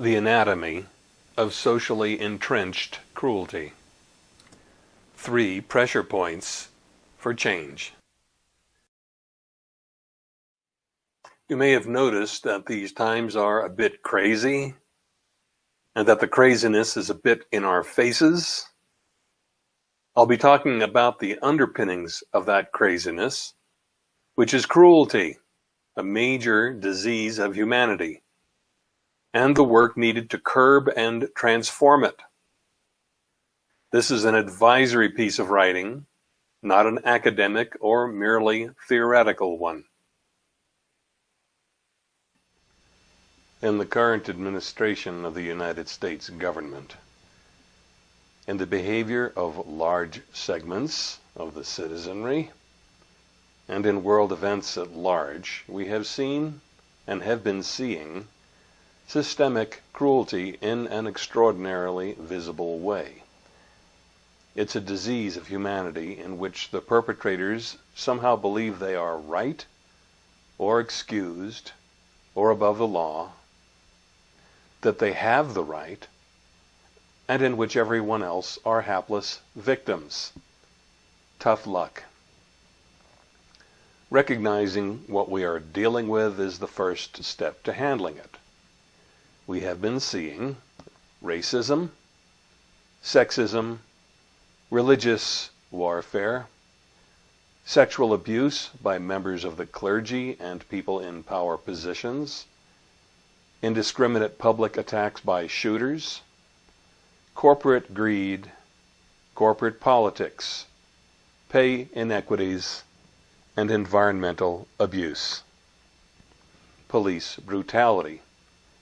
The anatomy of socially entrenched cruelty. Three pressure points for change. You may have noticed that these times are a bit crazy and that the craziness is a bit in our faces. I'll be talking about the underpinnings of that craziness, which is cruelty, a major disease of humanity and the work needed to curb and transform it. This is an advisory piece of writing, not an academic or merely theoretical one. In the current administration of the United States government, in the behavior of large segments of the citizenry, and in world events at large, we have seen and have been seeing systemic cruelty in an extraordinarily visible way. It's a disease of humanity in which the perpetrators somehow believe they are right, or excused, or above the law, that they have the right, and in which everyone else are hapless victims. Tough luck. Recognizing what we are dealing with is the first step to handling it we have been seeing racism, sexism, religious warfare, sexual abuse by members of the clergy and people in power positions, indiscriminate public attacks by shooters, corporate greed, corporate politics, pay inequities, and environmental abuse. Police brutality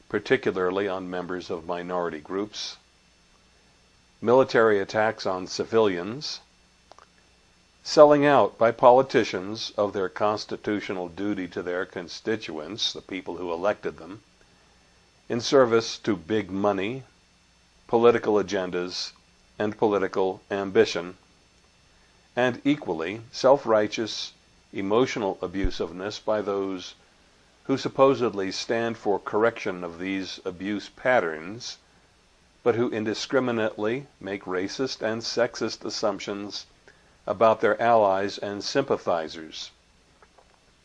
particularly on members of minority groups, military attacks on civilians, selling out by politicians of their constitutional duty to their constituents, the people who elected them, in service to big money, political agendas, and political ambition, and equally self-righteous emotional abusiveness by those who supposedly stand for correction of these abuse patterns, but who indiscriminately make racist and sexist assumptions about their allies and sympathizers.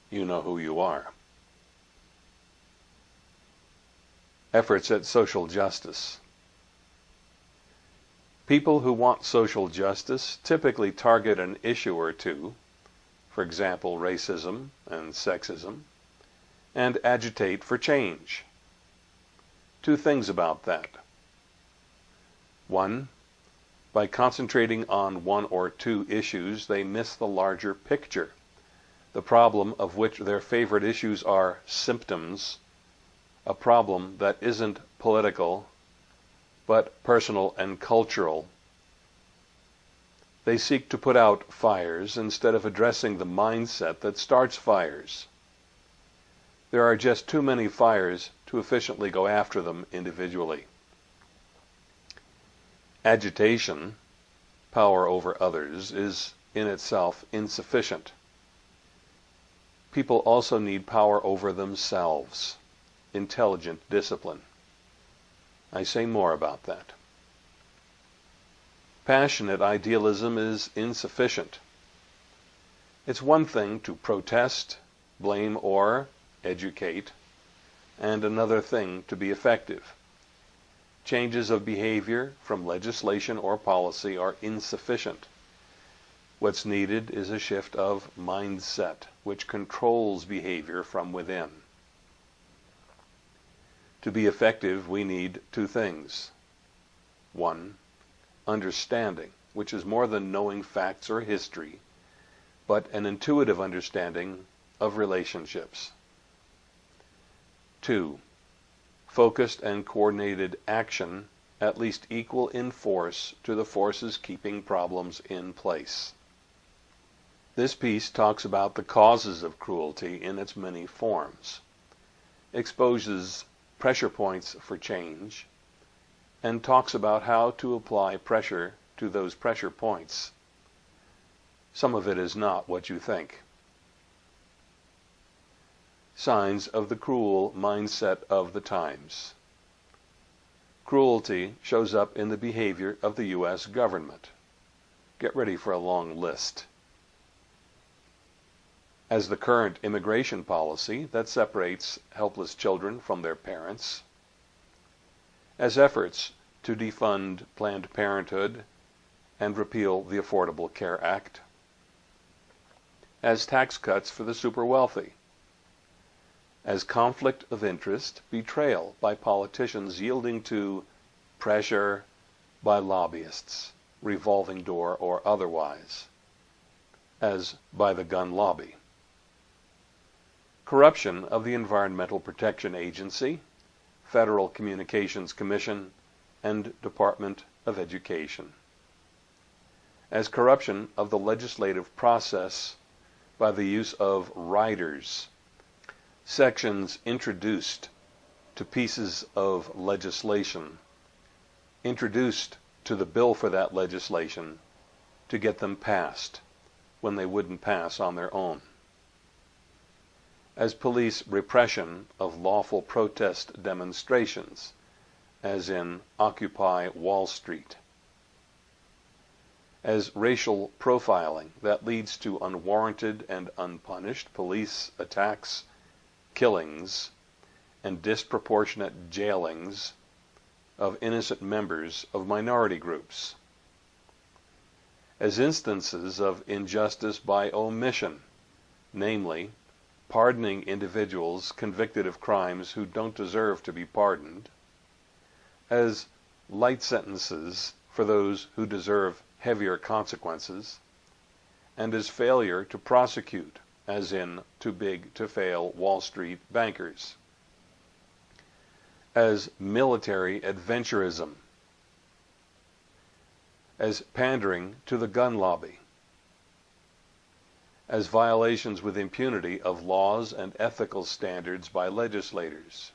You know who you are. Efforts at social justice. People who want social justice typically target an issue or two, for example, racism and sexism, and agitate for change. Two things about that. One, by concentrating on one or two issues, they miss the larger picture, the problem of which their favorite issues are symptoms, a problem that isn't political, but personal and cultural. They seek to put out fires instead of addressing the mindset that starts fires. There are just too many fires to efficiently go after them individually. Agitation, power over others, is in itself insufficient. People also need power over themselves, intelligent discipline. I say more about that. Passionate idealism is insufficient. It's one thing to protest, blame, or educate, and another thing to be effective. Changes of behavior from legislation or policy are insufficient. What's needed is a shift of mindset, which controls behavior from within. To be effective, we need two things. One, understanding, which is more than knowing facts or history, but an intuitive understanding of relationships. 2. Focused and coordinated action at least equal in force to the forces keeping problems in place. This piece talks about the causes of cruelty in its many forms, exposes pressure points for change, and talks about how to apply pressure to those pressure points. Some of it is not what you think signs of the cruel mindset of the times. Cruelty shows up in the behavior of the U.S. government. Get ready for a long list. As the current immigration policy that separates helpless children from their parents. As efforts to defund Planned Parenthood and repeal the Affordable Care Act. As tax cuts for the super wealthy as conflict of interest, betrayal by politicians yielding to pressure by lobbyists, revolving door or otherwise, as by the gun lobby. Corruption of the Environmental Protection Agency, Federal Communications Commission, and Department of Education. As corruption of the legislative process by the use of riders sections introduced to pieces of legislation, introduced to the bill for that legislation to get them passed when they wouldn't pass on their own. As police repression of lawful protest demonstrations, as in Occupy Wall Street. As racial profiling that leads to unwarranted and unpunished police attacks killings and disproportionate jailings of innocent members of minority groups as instances of injustice by omission, namely, pardoning individuals convicted of crimes who don't deserve to be pardoned, as light sentences for those who deserve heavier consequences, and as failure to prosecute as in too big to fail Wall Street bankers, as military adventurism, as pandering to the gun lobby, as violations with impunity of laws and ethical standards by legislators,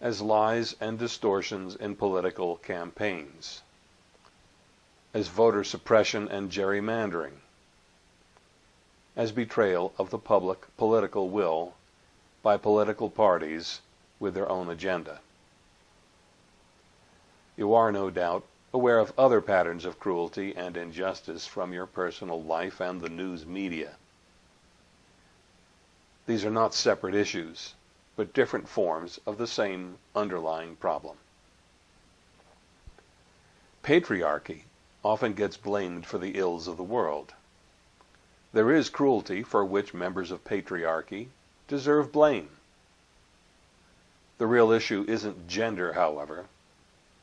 as lies and distortions in political campaigns, as voter suppression and gerrymandering, as betrayal of the public political will by political parties with their own agenda. You are, no doubt, aware of other patterns of cruelty and injustice from your personal life and the news media. These are not separate issues, but different forms of the same underlying problem. Patriarchy often gets blamed for the ills of the world. There is cruelty for which members of patriarchy deserve blame. The real issue isn't gender, however.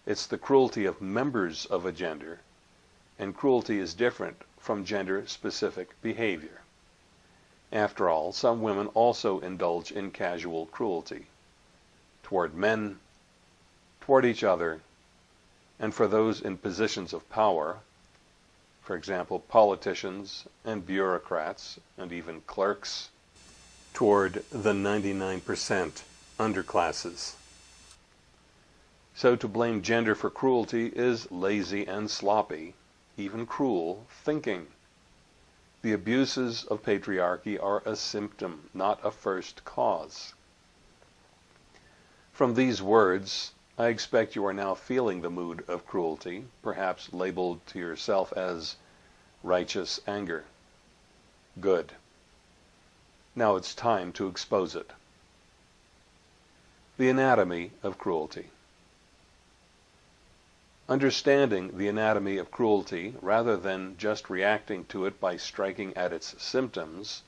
It's the cruelty of members of a gender, and cruelty is different from gender-specific behavior. After all, some women also indulge in casual cruelty toward men, toward each other, and for those in positions of power, for example, politicians and bureaucrats and even clerks, toward the 99% underclasses. So to blame gender for cruelty is lazy and sloppy, even cruel, thinking. The abuses of patriarchy are a symptom, not a first cause. From these words, I expect you are now feeling the mood of cruelty, perhaps labeled to yourself as righteous anger. Good. Now it's time to expose it. The anatomy of cruelty. Understanding the anatomy of cruelty rather than just reacting to it by striking at its symptoms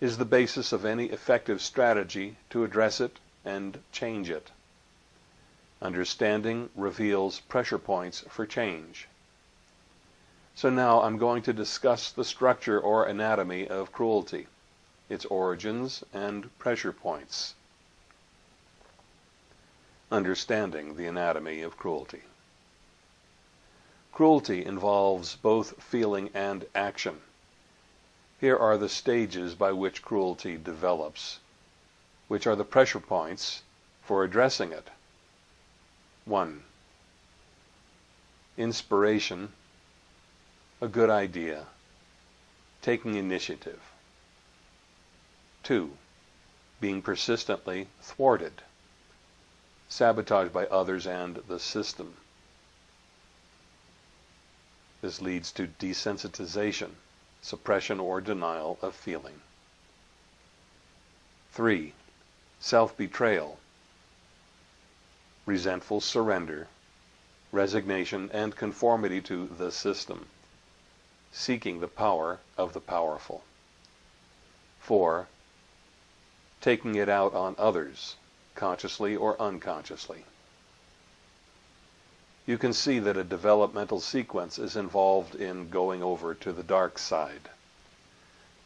is the basis of any effective strategy to address it and change it. Understanding reveals pressure points for change. So now I'm going to discuss the structure or anatomy of cruelty, its origins and pressure points. Understanding the anatomy of cruelty. Cruelty involves both feeling and action. Here are the stages by which cruelty develops, which are the pressure points for addressing it. 1. Inspiration, a good idea, taking initiative. 2. Being persistently thwarted, sabotage by others and the system. This leads to desensitization, suppression or denial of feeling. 3. Self-betrayal, resentful surrender, resignation and conformity to the system, seeking the power of the powerful. 4. Taking it out on others, consciously or unconsciously you can see that a developmental sequence is involved in going over to the dark side.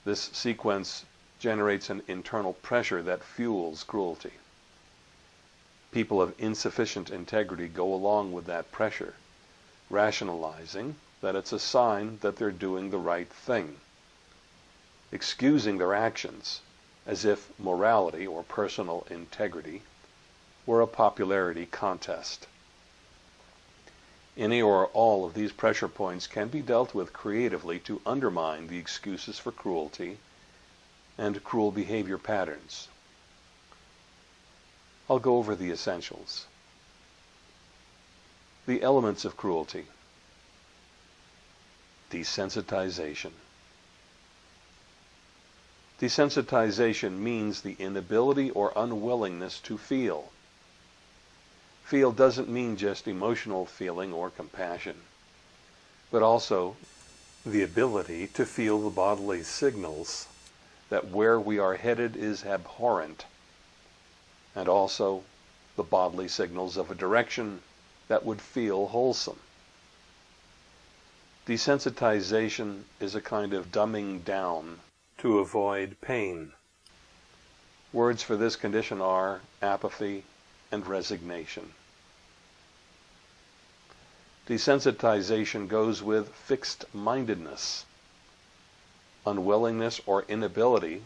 This sequence generates an internal pressure that fuels cruelty. People of insufficient integrity go along with that pressure, rationalizing that it's a sign that they're doing the right thing, excusing their actions as if morality or personal integrity were a popularity contest. Any or all of these pressure points can be dealt with creatively to undermine the excuses for cruelty and cruel behavior patterns. I'll go over the essentials. The elements of cruelty. Desensitization. Desensitization means the inability or unwillingness to feel. Feel doesn't mean just emotional feeling or compassion, but also the ability to feel the bodily signals that where we are headed is abhorrent, and also the bodily signals of a direction that would feel wholesome. Desensitization is a kind of dumbing down to avoid pain. Words for this condition are apathy, and resignation. Desensitization goes with fixed-mindedness, unwillingness or inability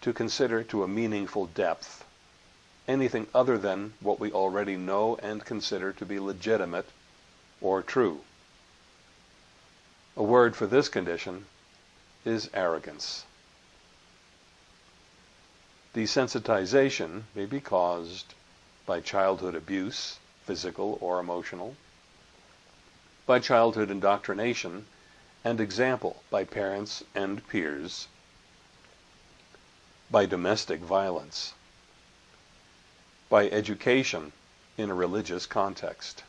to consider to a meaningful depth anything other than what we already know and consider to be legitimate or true. A word for this condition is arrogance. Desensitization may be caused by childhood abuse, physical or emotional, by childhood indoctrination and example by parents and peers, by domestic violence, by education in a religious context,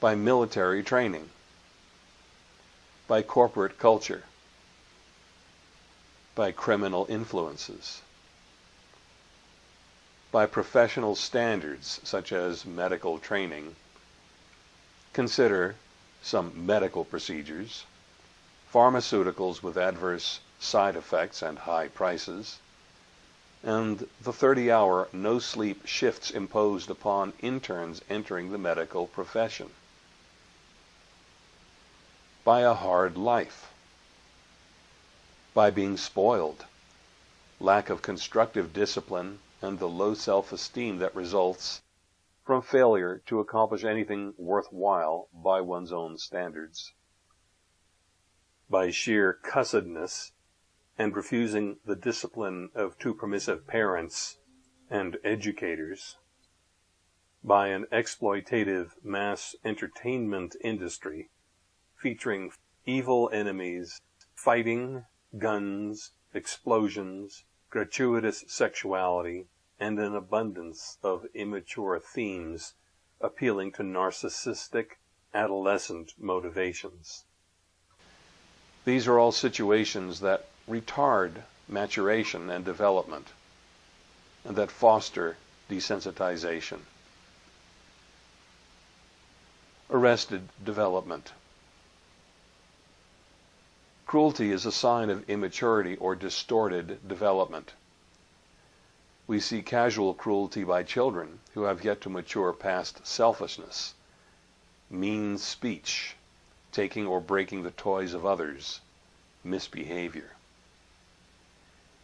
by military training, by corporate culture, by criminal influences by professional standards such as medical training. Consider some medical procedures, pharmaceuticals with adverse side effects and high prices, and the 30-hour no-sleep shifts imposed upon interns entering the medical profession. By a hard life. By being spoiled. Lack of constructive discipline and the low self-esteem that results from failure to accomplish anything worthwhile by one's own standards. By sheer cussedness and refusing the discipline of too permissive parents and educators, by an exploitative mass entertainment industry featuring evil enemies, fighting, guns, explosions, gratuitous sexuality, and an abundance of immature themes appealing to narcissistic adolescent motivations. These are all situations that retard maturation and development and that foster desensitization. Arrested development. Cruelty is a sign of immaturity or distorted development. We see casual cruelty by children who have yet to mature past selfishness, mean speech, taking or breaking the toys of others, misbehavior.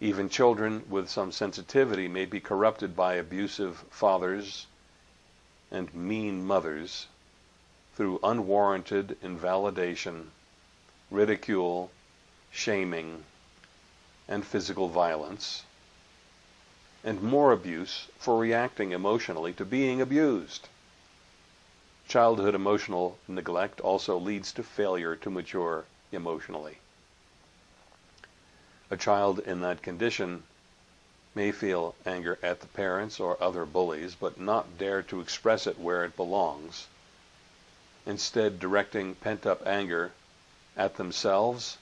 Even children with some sensitivity may be corrupted by abusive fathers and mean mothers through unwarranted invalidation, ridicule, shaming, and physical violence, and more abuse for reacting emotionally to being abused. Childhood emotional neglect also leads to failure to mature emotionally. A child in that condition may feel anger at the parents or other bullies, but not dare to express it where it belongs, instead directing pent-up anger at themselves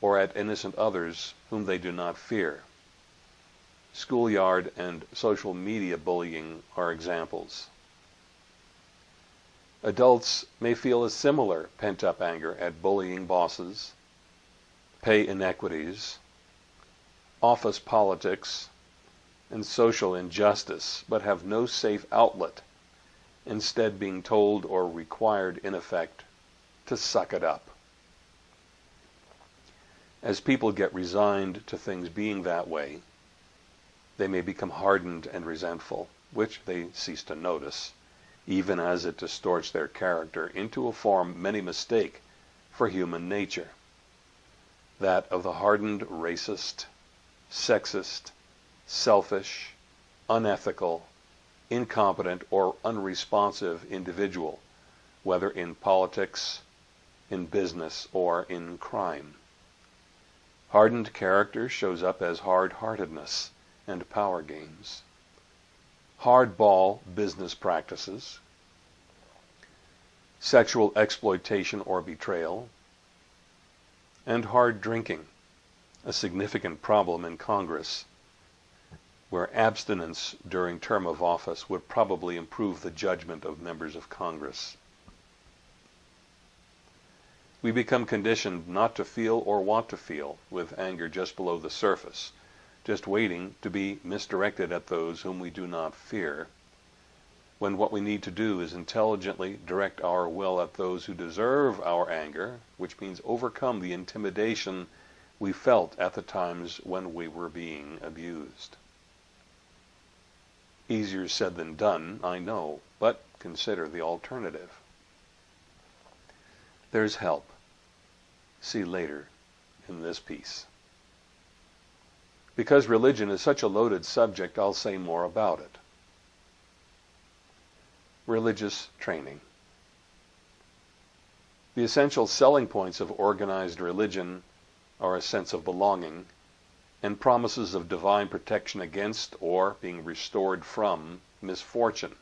or at innocent others whom they do not fear. Schoolyard and social media bullying are examples. Adults may feel a similar pent-up anger at bullying bosses, pay inequities, office politics, and social injustice, but have no safe outlet, instead being told or required in effect to suck it up. As people get resigned to things being that way, they may become hardened and resentful, which they cease to notice, even as it distorts their character into a form many mistake for human nature, that of the hardened racist, sexist, selfish, unethical, incompetent, or unresponsive individual, whether in politics, in business, or in crime. Hardened character shows up as hard-heartedness and power games. Hardball business practices, sexual exploitation or betrayal, and hard drinking a significant problem in Congress, where abstinence during term of office would probably improve the judgment of members of Congress. We become conditioned not to feel or want to feel, with anger just below the surface, just waiting to be misdirected at those whom we do not fear, when what we need to do is intelligently direct our will at those who deserve our anger, which means overcome the intimidation we felt at the times when we were being abused. Easier said than done, I know, but consider the alternative. There's help. See later in this piece. Because religion is such a loaded subject, I'll say more about it. Religious training. The essential selling points of organized religion are a sense of belonging, and promises of divine protection against or being restored from misfortune,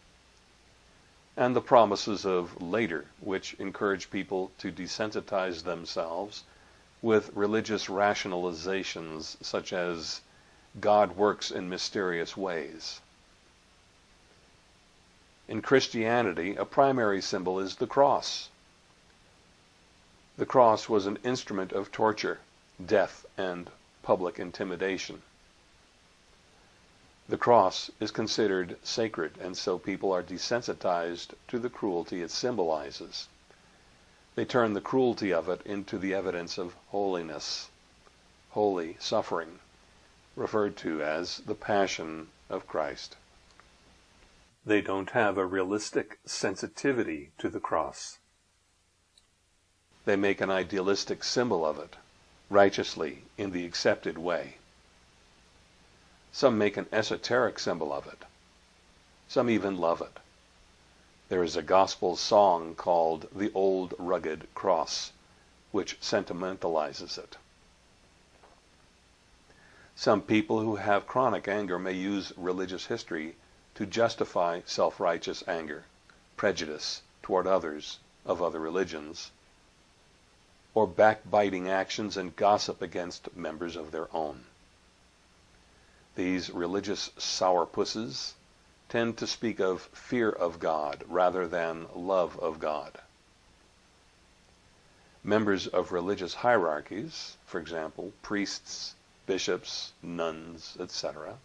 and the promises of later, which encourage people to desensitize themselves with religious rationalizations such as God works in mysterious ways. In Christianity, a primary symbol is the cross. The cross was an instrument of torture death, and public intimidation. The cross is considered sacred, and so people are desensitized to the cruelty it symbolizes. They turn the cruelty of it into the evidence of holiness, holy suffering, referred to as the Passion of Christ. They don't have a realistic sensitivity to the cross. They make an idealistic symbol of it, righteously in the accepted way. Some make an esoteric symbol of it. Some even love it. There is a gospel song called The Old Rugged Cross, which sentimentalizes it. Some people who have chronic anger may use religious history to justify self-righteous anger, prejudice toward others of other religions, or backbiting actions and gossip against members of their own. These religious sourpusses tend to speak of fear of God rather than love of God. Members of religious hierarchies, for example, priests, bishops, nuns, etc.,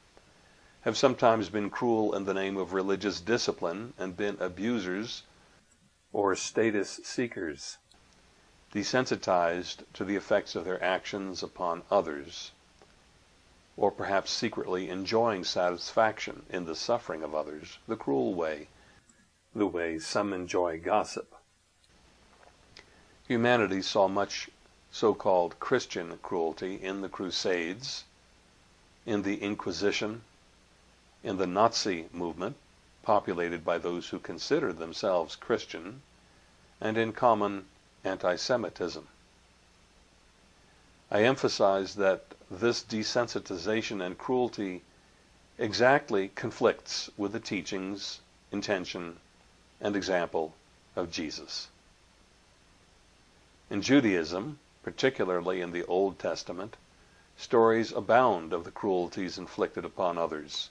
have sometimes been cruel in the name of religious discipline and been abusers or status seekers desensitized to the effects of their actions upon others, or perhaps secretly enjoying satisfaction in the suffering of others, the cruel way, the way some enjoy gossip. Humanity saw much so-called Christian cruelty in the Crusades, in the Inquisition, in the Nazi movement, populated by those who consider themselves Christian, and in common anti-Semitism. I emphasize that this desensitization and cruelty exactly conflicts with the teachings, intention, and example of Jesus. In Judaism, particularly in the Old Testament, stories abound of the cruelties inflicted upon others,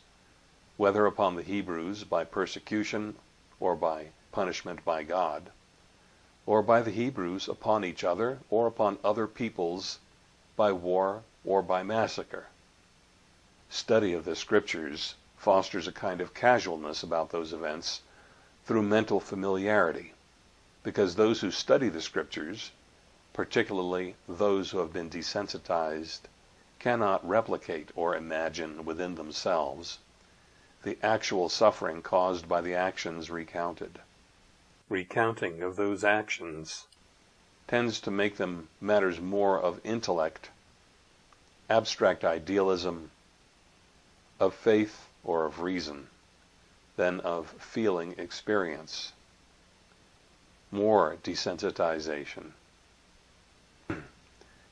whether upon the Hebrews by persecution or by punishment by God, or by the Hebrews upon each other or upon other peoples by war or by massacre. Study of the scriptures fosters a kind of casualness about those events through mental familiarity, because those who study the scriptures, particularly those who have been desensitized, cannot replicate or imagine within themselves the actual suffering caused by the actions recounted. Recounting of those actions tends to make them matters more of intellect, abstract idealism, of faith or of reason than of feeling experience. More desensitization.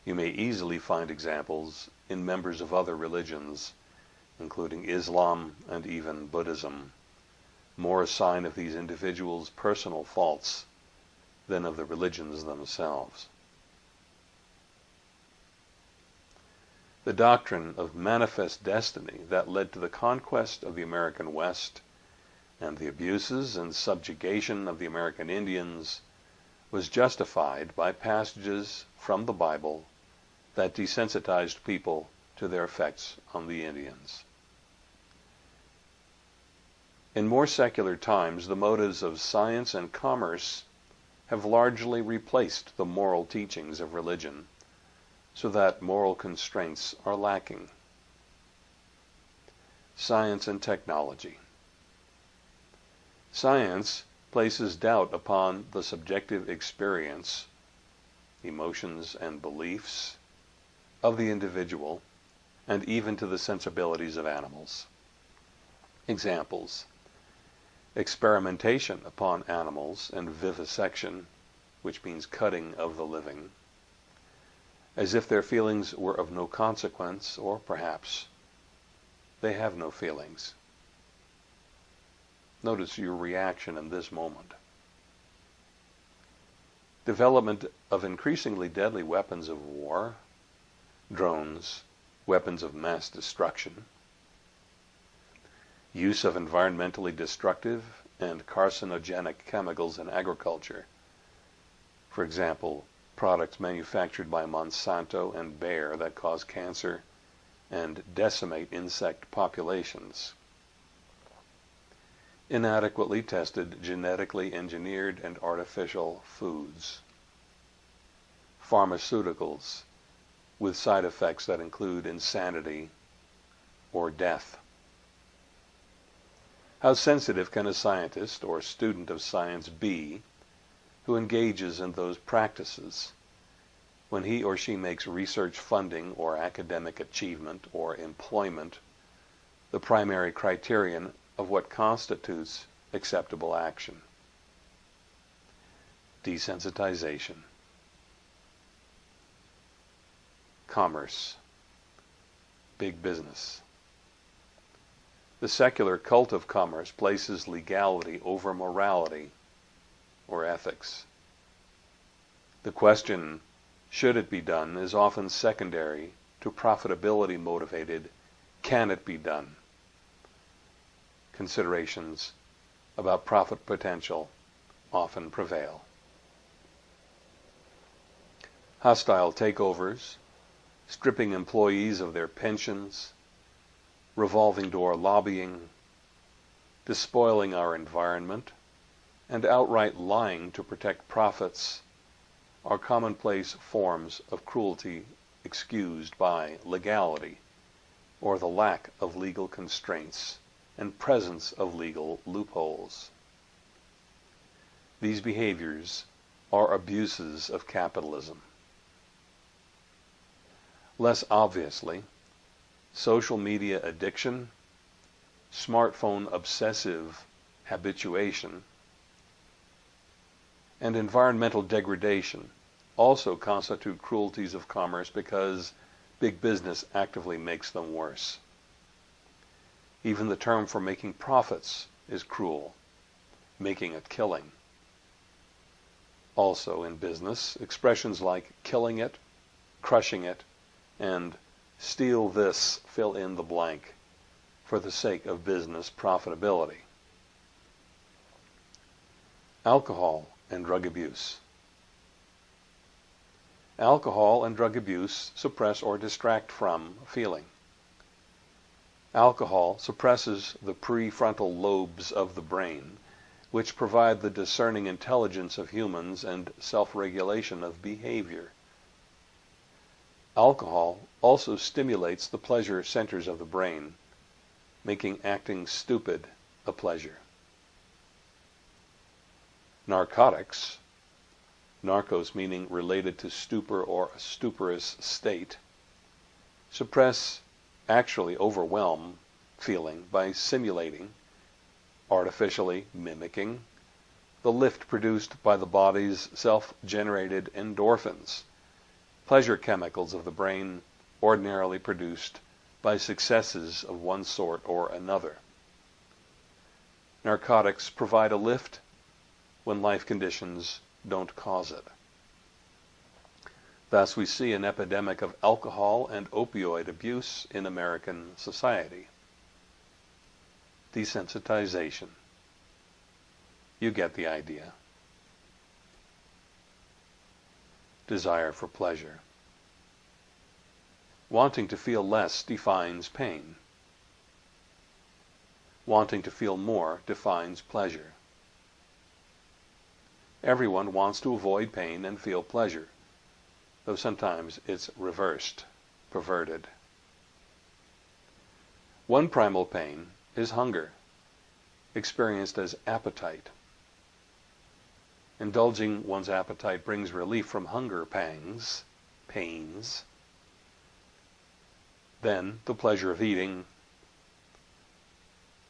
You may easily find examples in members of other religions, including Islam and even Buddhism, more a sign of these individuals' personal faults than of the religions themselves. The doctrine of manifest destiny that led to the conquest of the American West and the abuses and subjugation of the American Indians was justified by passages from the Bible that desensitized people to their effects on the Indians. In more secular times, the motives of science and commerce have largely replaced the moral teachings of religion, so that moral constraints are lacking. Science and technology. Science places doubt upon the subjective experience, emotions, and beliefs of the individual, and even to the sensibilities of animals. Examples experimentation upon animals and vivisection, which means cutting of the living, as if their feelings were of no consequence, or perhaps they have no feelings. Notice your reaction in this moment. Development of increasingly deadly weapons of war, drones, weapons of mass destruction, use of environmentally destructive and carcinogenic chemicals in agriculture. For example, products manufactured by Monsanto and Bayer that cause cancer and decimate insect populations. Inadequately tested genetically engineered and artificial foods, pharmaceuticals with side effects that include insanity or death. How sensitive can a scientist or student of science be who engages in those practices when he or she makes research funding or academic achievement or employment the primary criterion of what constitutes acceptable action. Desensitization. Commerce. Big business. The secular cult of commerce places legality over morality or ethics. The question, should it be done, is often secondary to profitability motivated, can it be done? considerations about profit potential often prevail. Hostile takeovers, stripping employees of their pensions, revolving door lobbying, despoiling our environment, and outright lying to protect profits are commonplace forms of cruelty excused by legality or the lack of legal constraints and presence of legal loopholes. These behaviors are abuses of capitalism. Less obviously, social media addiction, smartphone obsessive habituation, and environmental degradation also constitute cruelties of commerce because big business actively makes them worse. Even the term for making profits is cruel, making a killing. Also in business, expressions like killing it, crushing it, and steal this, fill in the blank, for the sake of business profitability. Alcohol and drug abuse. Alcohol and drug abuse suppress or distract from feeling. Alcohol suppresses the prefrontal lobes of the brain, which provide the discerning intelligence of humans and self-regulation of behavior. Alcohol also stimulates the pleasure centers of the brain, making acting stupid a pleasure. Narcotics, narcos meaning related to stupor or stuporous state, suppress actually overwhelm feeling by simulating, artificially mimicking, the lift produced by the body's self-generated endorphins, pleasure chemicals of the brain ordinarily produced by successes of one sort or another. Narcotics provide a lift when life conditions don't cause it. Thus, we see an epidemic of alcohol and opioid abuse in American society. Desensitization. You get the idea. Desire for pleasure. Wanting to feel less defines pain. Wanting to feel more defines pleasure. Everyone wants to avoid pain and feel pleasure though sometimes it's reversed, perverted. One primal pain is hunger, experienced as appetite. Indulging one's appetite brings relief from hunger pangs, pains. Then the pleasure of eating,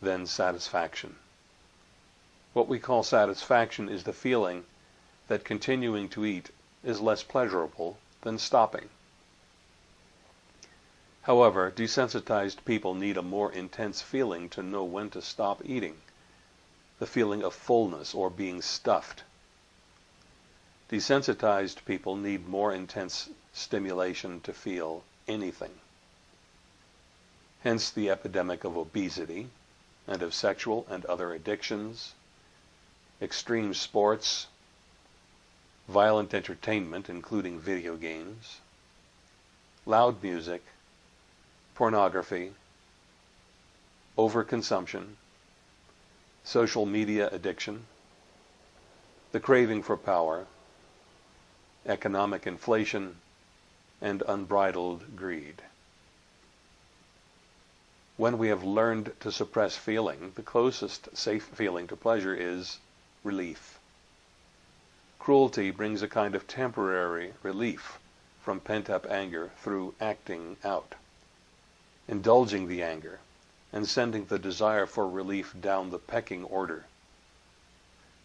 then satisfaction. What we call satisfaction is the feeling that continuing to eat is less pleasurable than stopping. However, desensitized people need a more intense feeling to know when to stop eating, the feeling of fullness or being stuffed. Desensitized people need more intense stimulation to feel anything. Hence the epidemic of obesity and of sexual and other addictions, extreme sports, violent entertainment including video games, loud music, pornography, overconsumption, social media addiction, the craving for power, economic inflation, and unbridled greed. When we have learned to suppress feeling, the closest safe feeling to pleasure is relief. Cruelty brings a kind of temporary relief from pent-up anger through acting out, indulging the anger, and sending the desire for relief down the pecking order,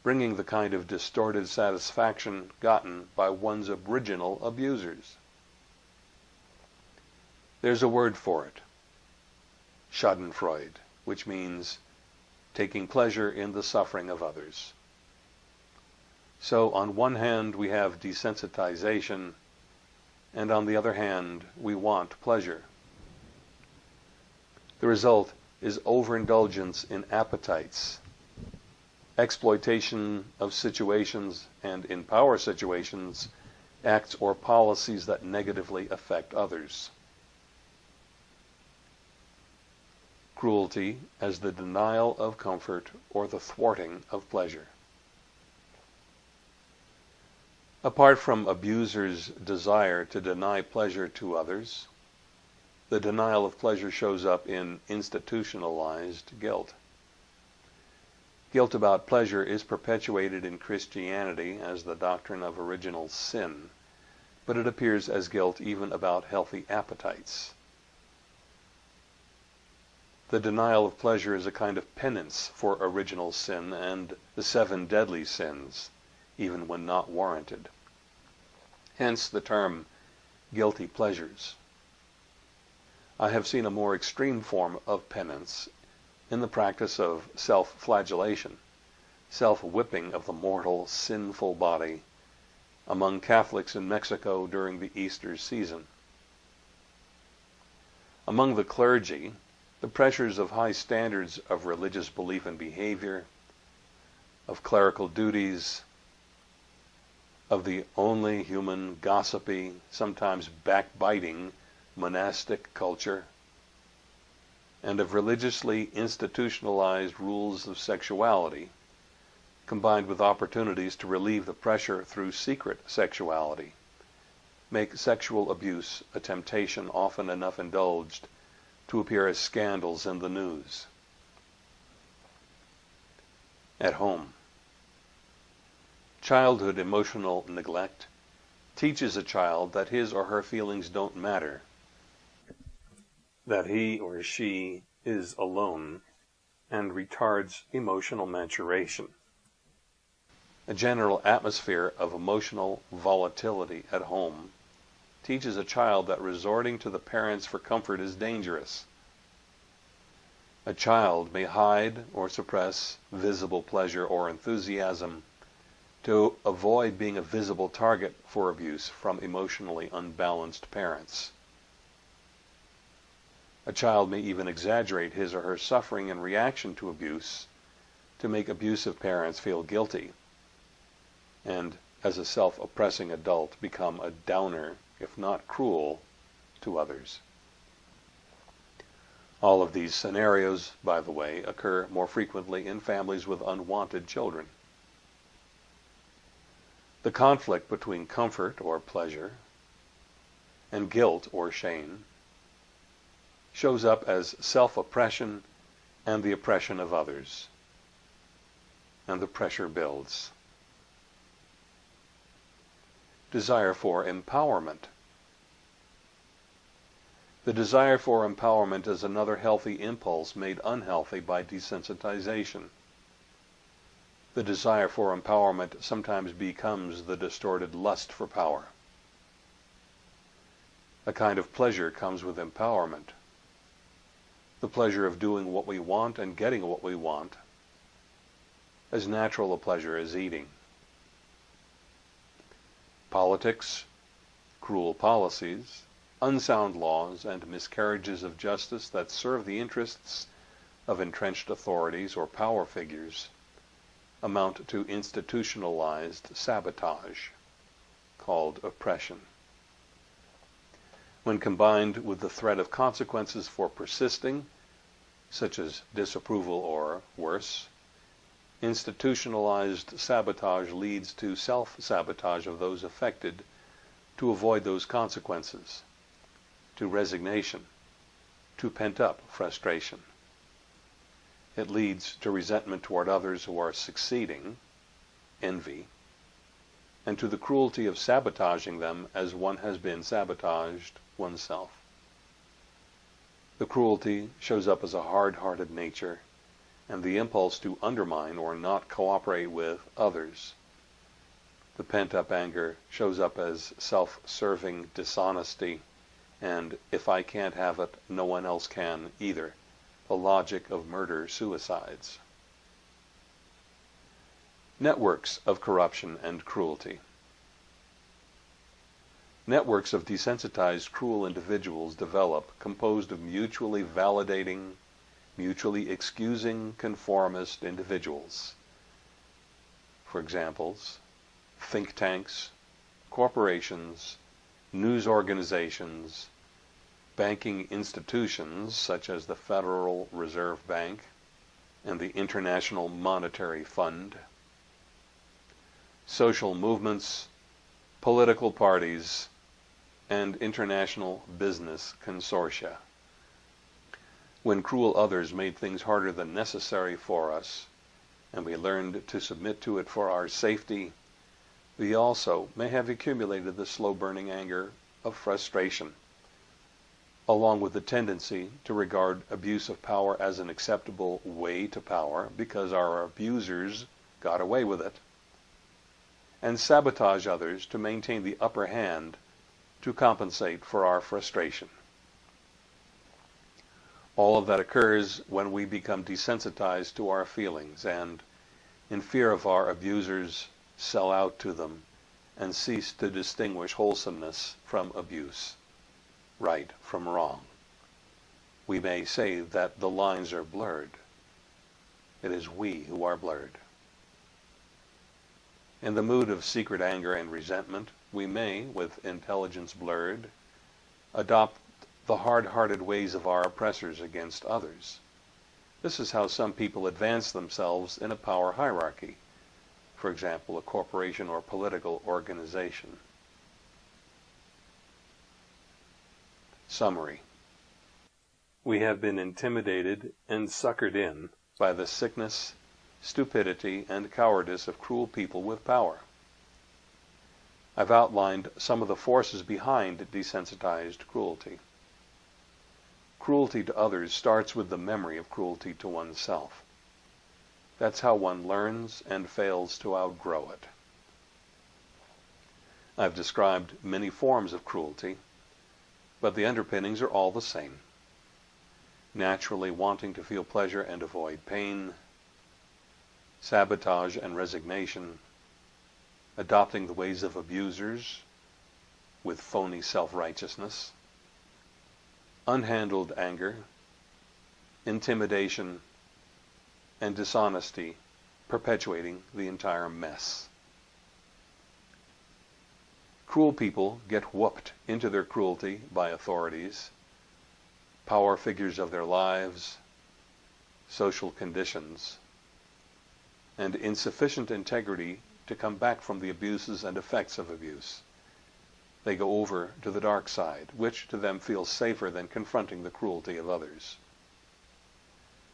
bringing the kind of distorted satisfaction gotten by one's original abusers. There's a word for it, schadenfreude, which means taking pleasure in the suffering of others. So on one hand we have desensitization, and on the other hand we want pleasure. The result is overindulgence in appetites, exploitation of situations and in power situations, acts or policies that negatively affect others. Cruelty as the denial of comfort or the thwarting of pleasure. Apart from abusers' desire to deny pleasure to others, the denial of pleasure shows up in institutionalized guilt. Guilt about pleasure is perpetuated in Christianity as the doctrine of original sin, but it appears as guilt even about healthy appetites. The denial of pleasure is a kind of penance for original sin and the seven deadly sins, even when not warranted. Hence the term guilty pleasures. I have seen a more extreme form of penance in the practice of self-flagellation, self-whipping of the mortal, sinful body among Catholics in Mexico during the Easter season. Among the clergy, the pressures of high standards of religious belief and behavior, of clerical duties, of the only human, gossipy, sometimes backbiting monastic culture, and of religiously institutionalized rules of sexuality, combined with opportunities to relieve the pressure through secret sexuality, make sexual abuse a temptation often enough indulged to appear as scandals in the news. At home. Childhood emotional neglect teaches a child that his or her feelings don't matter, that he or she is alone, and retards emotional maturation. A general atmosphere of emotional volatility at home teaches a child that resorting to the parents for comfort is dangerous. A child may hide or suppress visible pleasure or enthusiasm to avoid being a visible target for abuse from emotionally unbalanced parents. A child may even exaggerate his or her suffering in reaction to abuse to make abusive parents feel guilty, and as a self-oppressing adult become a downer if not cruel, to others. All of these scenarios, by the way, occur more frequently in families with unwanted children. The conflict between comfort or pleasure and guilt or shame shows up as self-oppression and the oppression of others. And the pressure builds desire for empowerment. The desire for empowerment is another healthy impulse made unhealthy by desensitization. The desire for empowerment sometimes becomes the distorted lust for power. A kind of pleasure comes with empowerment. The pleasure of doing what we want and getting what we want. As natural a pleasure as eating politics, cruel policies, unsound laws, and miscarriages of justice that serve the interests of entrenched authorities or power figures amount to institutionalized sabotage called oppression. When combined with the threat of consequences for persisting, such as disapproval or, worse, Institutionalized sabotage leads to self-sabotage of those affected to avoid those consequences, to resignation, to pent-up frustration. It leads to resentment toward others who are succeeding, envy, and to the cruelty of sabotaging them as one has been sabotaged oneself. The cruelty shows up as a hard-hearted nature and the impulse to undermine or not cooperate with others. The pent-up anger shows up as self-serving dishonesty and if I can't have it, no one else can either. The logic of murder-suicides. Networks of corruption and cruelty. Networks of desensitized cruel individuals develop composed of mutually validating, mutually excusing conformist individuals. For examples, think tanks, corporations, news organizations, banking institutions such as the Federal Reserve Bank and the International Monetary Fund, social movements, political parties, and international business consortia. When cruel others made things harder than necessary for us, and we learned to submit to it for our safety, we also may have accumulated the slow-burning anger of frustration, along with the tendency to regard abuse of power as an acceptable way to power because our abusers got away with it, and sabotage others to maintain the upper hand to compensate for our frustration. All of that occurs when we become desensitized to our feelings and, in fear of our abusers, sell out to them and cease to distinguish wholesomeness from abuse right from wrong. We may say that the lines are blurred. It is we who are blurred. In the mood of secret anger and resentment, we may, with intelligence blurred, adopt the hard-hearted ways of our oppressors against others. This is how some people advance themselves in a power hierarchy, for example, a corporation or political organization. Summary We have been intimidated and suckered in by the sickness, stupidity, and cowardice of cruel people with power. I've outlined some of the forces behind desensitized cruelty. Cruelty to others starts with the memory of cruelty to oneself. That's how one learns and fails to outgrow it. I've described many forms of cruelty but the underpinnings are all the same. Naturally wanting to feel pleasure and avoid pain, sabotage and resignation, adopting the ways of abusers with phony self-righteousness, unhandled anger, intimidation, and dishonesty perpetuating the entire mess. Cruel people get whooped into their cruelty by authorities, power figures of their lives, social conditions, and insufficient integrity to come back from the abuses and effects of abuse. They go over to the dark side, which to them feels safer than confronting the cruelty of others.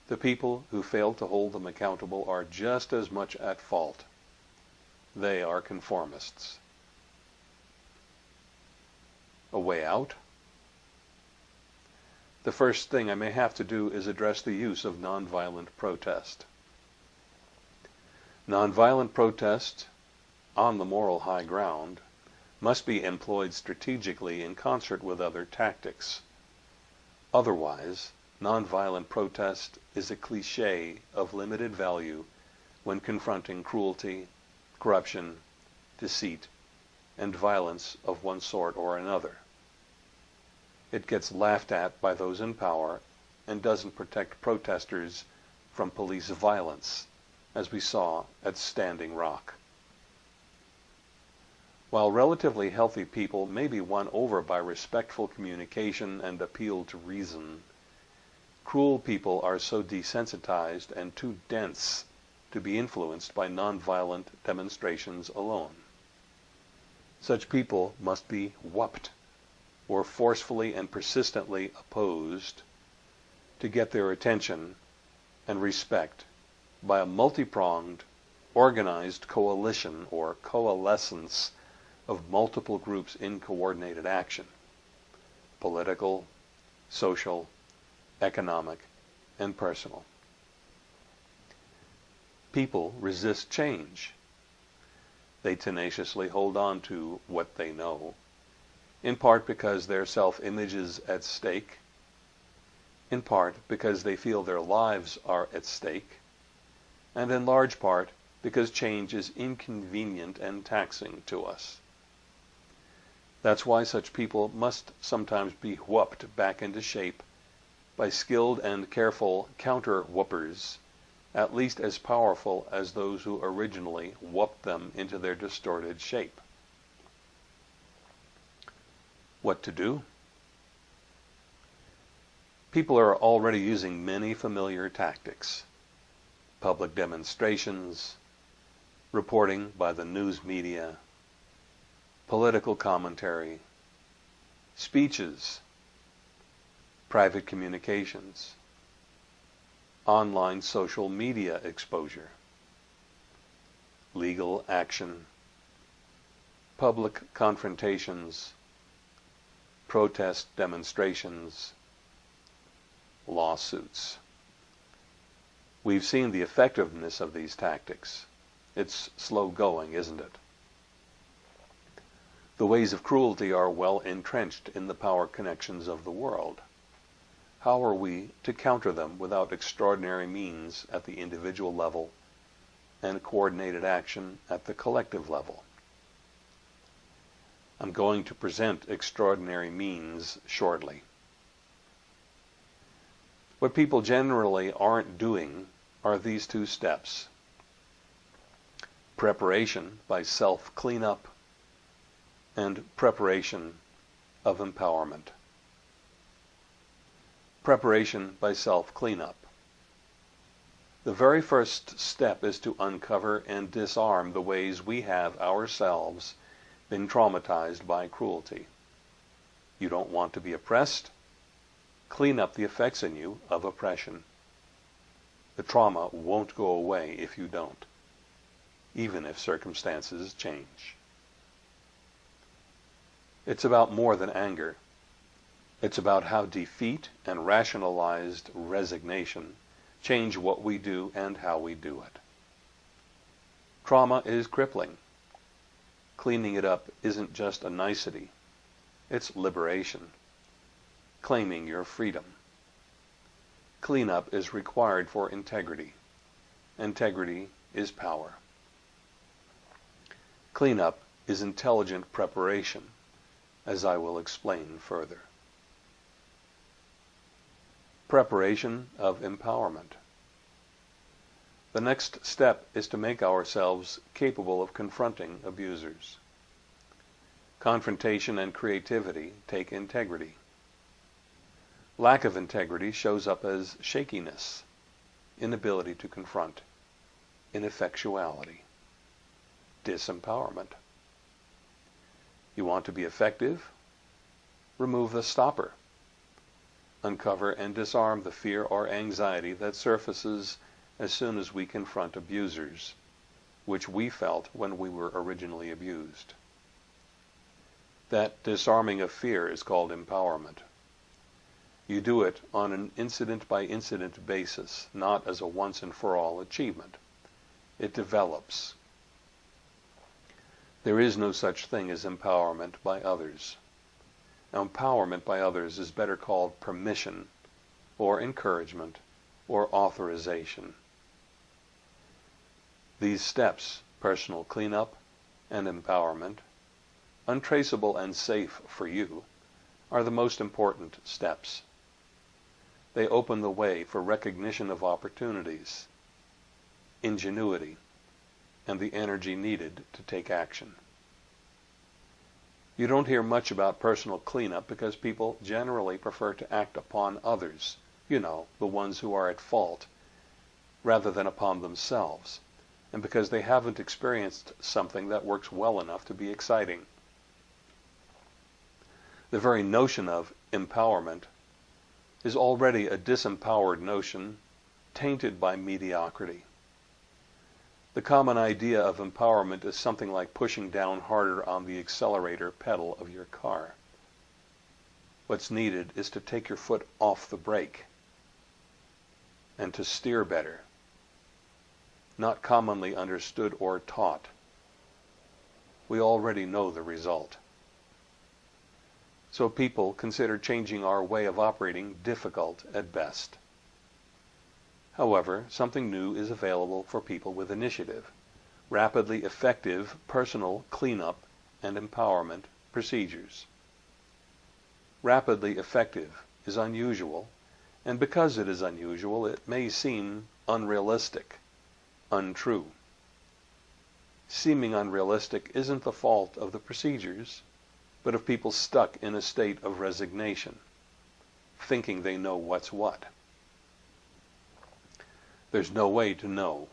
The people who fail to hold them accountable are just as much at fault. They are conformists a way out? The first thing I may have to do is address the use of nonviolent protest. Nonviolent protest on the moral high ground must be employed strategically in concert with other tactics. Otherwise, nonviolent protest is a cliche of limited value when confronting cruelty, corruption, deceit, and violence of one sort or another it gets laughed at by those in power and doesn't protect protesters from police violence, as we saw at Standing Rock. While relatively healthy people may be won over by respectful communication and appeal to reason, cruel people are so desensitized and too dense to be influenced by nonviolent demonstrations alone. Such people must be whooped or forcefully and persistently opposed to get their attention and respect by a multi-pronged, organized coalition or coalescence of multiple groups in coordinated action political, social, economic, and personal. People resist change. They tenaciously hold on to what they know in part because their self-image is at stake, in part because they feel their lives are at stake, and in large part because change is inconvenient and taxing to us. That's why such people must sometimes be whooped back into shape by skilled and careful counter-whoopers, at least as powerful as those who originally whooped them into their distorted shape what to do. People are already using many familiar tactics. Public demonstrations, reporting by the news media, political commentary, speeches, private communications, online social media exposure, legal action, public confrontations, protest demonstrations, lawsuits. We've seen the effectiveness of these tactics. It's slow going, isn't it? The ways of cruelty are well entrenched in the power connections of the world. How are we to counter them without extraordinary means at the individual level and coordinated action at the collective level? I'm going to present extraordinary means shortly. What people generally aren't doing are these two steps. Preparation by self-cleanup and preparation of empowerment. Preparation by self-cleanup. The very first step is to uncover and disarm the ways we have ourselves been traumatized by cruelty. You don't want to be oppressed? Clean up the effects in you of oppression. The trauma won't go away if you don't, even if circumstances change. It's about more than anger. It's about how defeat and rationalized resignation change what we do and how we do it. Trauma is crippling. Cleaning it up isn't just a nicety. It's liberation. Claiming your freedom. Cleanup is required for integrity. Integrity is power. Cleanup is intelligent preparation, as I will explain further. Preparation of empowerment. The next step is to make ourselves capable of confronting abusers. Confrontation and creativity take integrity. Lack of integrity shows up as shakiness, inability to confront, ineffectuality, disempowerment. You want to be effective? Remove the stopper. Uncover and disarm the fear or anxiety that surfaces as soon as we confront abusers, which we felt when we were originally abused. That disarming of fear is called empowerment. You do it on an incident-by-incident basis, not as a once-and-for-all achievement. It develops. There is no such thing as empowerment by others. Empowerment by others is better called permission, or encouragement, or authorization. These steps, personal cleanup and empowerment, untraceable and safe for you, are the most important steps. They open the way for recognition of opportunities, ingenuity, and the energy needed to take action. You don't hear much about personal cleanup because people generally prefer to act upon others, you know, the ones who are at fault, rather than upon themselves and because they haven't experienced something that works well enough to be exciting. The very notion of empowerment is already a disempowered notion tainted by mediocrity. The common idea of empowerment is something like pushing down harder on the accelerator pedal of your car. What's needed is to take your foot off the brake and to steer better not commonly understood or taught. We already know the result. So people consider changing our way of operating difficult at best. However, something new is available for people with initiative. Rapidly effective personal cleanup and empowerment procedures. Rapidly effective is unusual, and because it is unusual, it may seem unrealistic untrue. Seeming unrealistic isn't the fault of the procedures, but of people stuck in a state of resignation, thinking they know what's what. There's no way to know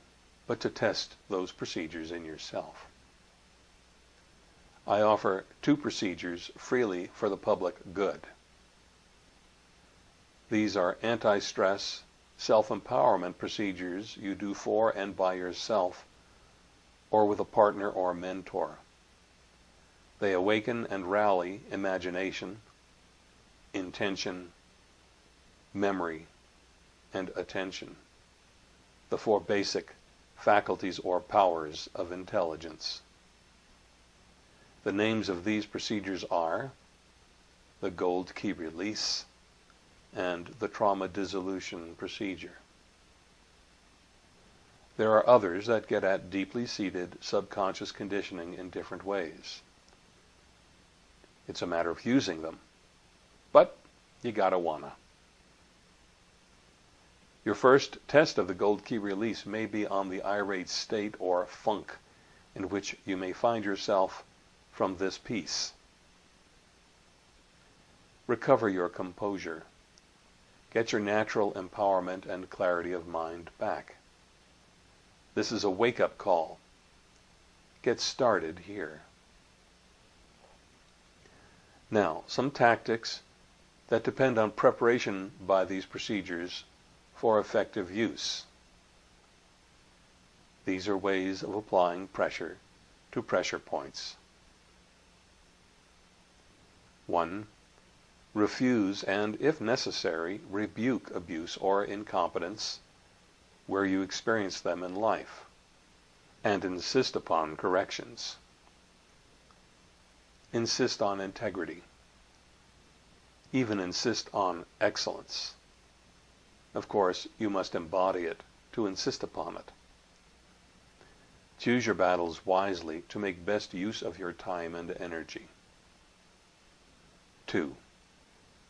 but to test those procedures in yourself. I offer two procedures freely for the public good. These are anti-stress self-empowerment procedures you do for and by yourself or with a partner or mentor. They awaken and rally imagination, intention, memory, and attention, the four basic faculties or powers of intelligence. The names of these procedures are the gold key release and the trauma dissolution procedure. There are others that get at deeply seated subconscious conditioning in different ways. It's a matter of using them. But you gotta wanna. Your first test of the gold key release may be on the irate state or funk in which you may find yourself from this piece. Recover your composure. Get your natural empowerment and clarity of mind back. This is a wake-up call. Get started here. Now, some tactics that depend on preparation by these procedures for effective use. These are ways of applying pressure to pressure points. 1. Refuse and, if necessary, rebuke abuse or incompetence where you experience them in life, and insist upon corrections. Insist on integrity. Even insist on excellence. Of course, you must embody it to insist upon it. Choose your battles wisely to make best use of your time and energy. 2.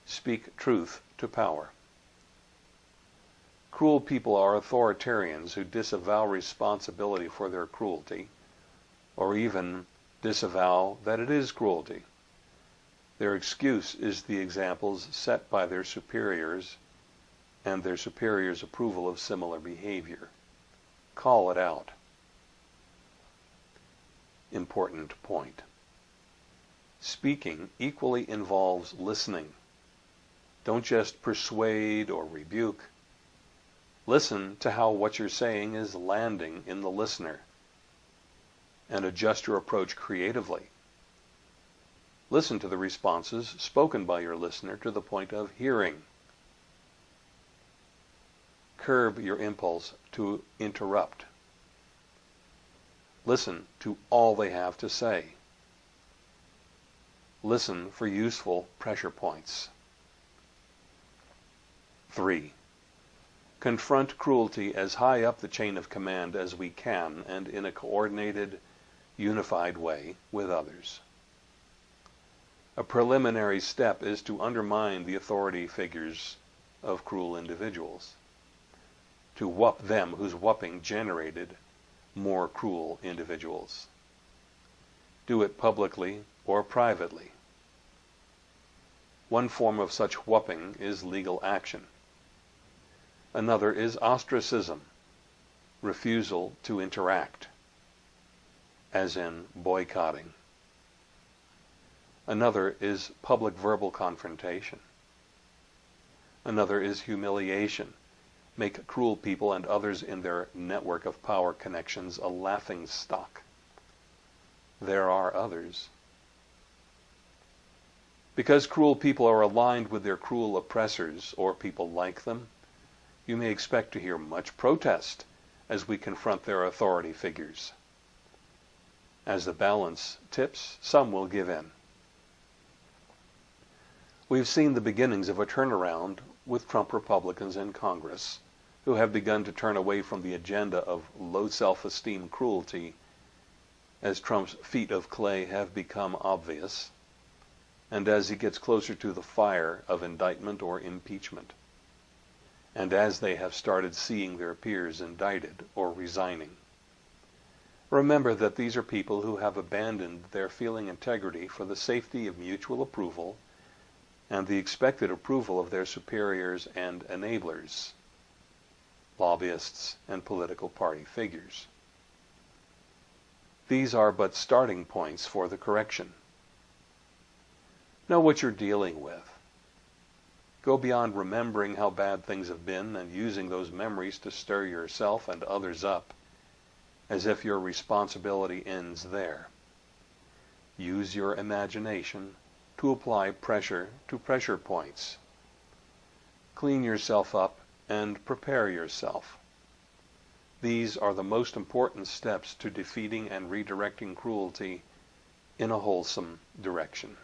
Speak truth to power. Cruel people are authoritarians who disavow responsibility for their cruelty, or even disavow that it is cruelty. Their excuse is the examples set by their superiors and their superiors' approval of similar behavior. Call it out. Important point. Speaking equally involves listening. Don't just persuade or rebuke. Listen to how what you're saying is landing in the listener and adjust your approach creatively. Listen to the responses spoken by your listener to the point of hearing. Curb your impulse to interrupt. Listen to all they have to say. Listen for useful pressure points. 3. Confront cruelty as high up the chain of command as we can and in a coordinated, unified way with others. A preliminary step is to undermine the authority figures of cruel individuals, to whup them whose whupping generated more cruel individuals. Do it publicly or privately. One form of such whupping is legal action. Another is ostracism, refusal to interact, as in boycotting. Another is public verbal confrontation. Another is humiliation. Make cruel people and others in their network of power connections a laughing stock. There are others. Because cruel people are aligned with their cruel oppressors or people like them, you may expect to hear much protest as we confront their authority figures. As the balance tips, some will give in. We've seen the beginnings of a turnaround with Trump Republicans in Congress, who have begun to turn away from the agenda of low self-esteem cruelty as Trump's feet of clay have become obvious, and as he gets closer to the fire of indictment or impeachment and as they have started seeing their peers indicted or resigning. Remember that these are people who have abandoned their feeling integrity for the safety of mutual approval and the expected approval of their superiors and enablers, lobbyists and political party figures. These are but starting points for the correction. Know what you're dealing with. Go beyond remembering how bad things have been and using those memories to stir yourself and others up, as if your responsibility ends there. Use your imagination to apply pressure to pressure points. Clean yourself up and prepare yourself. These are the most important steps to defeating and redirecting cruelty in a wholesome direction.